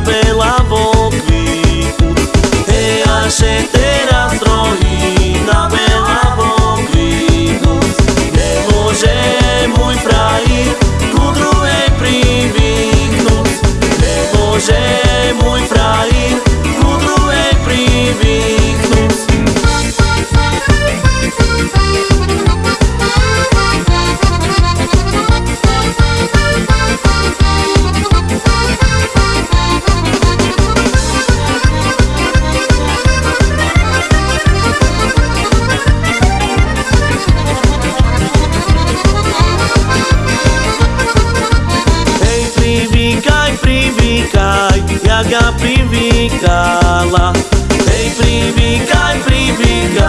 bela cai jaga privikala Ej privika, privika